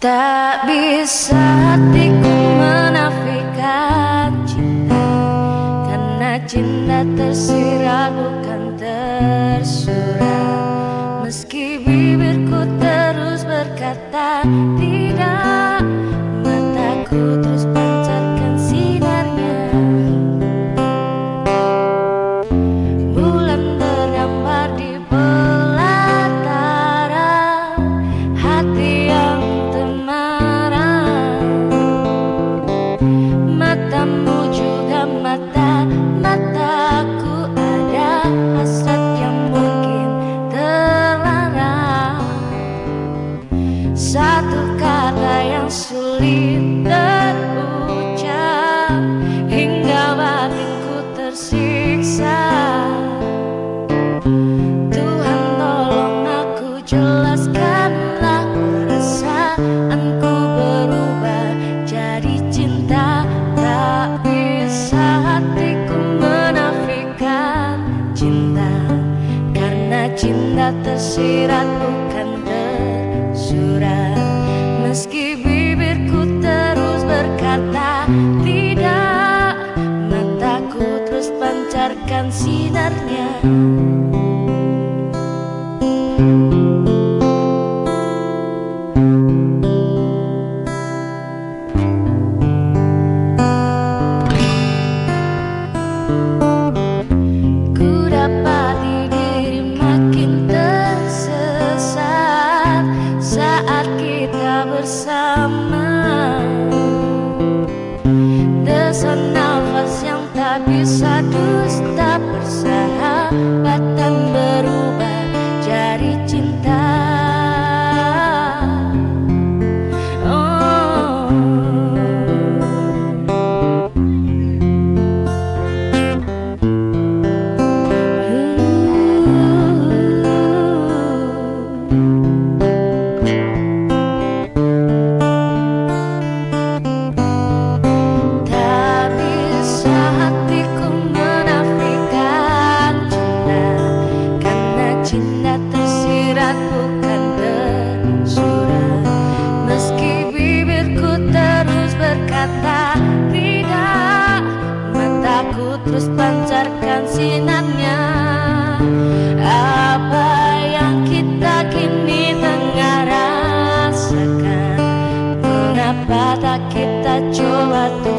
Tak bisa hatiku menafikan cinta Karena cinta tersirat bukan tersurat. Meski bibirku terus berkata tidak Cinta tersirat bukan tersurat. Meski bibirku terus berkata tidak Mataku terus pancarkan sinarnya Desan nafas yang tak bisa dusta tidak Mataku terus pancarkan sinarnya Apa yang kita kini tengah rasakan Mengapa tak kita coba untuk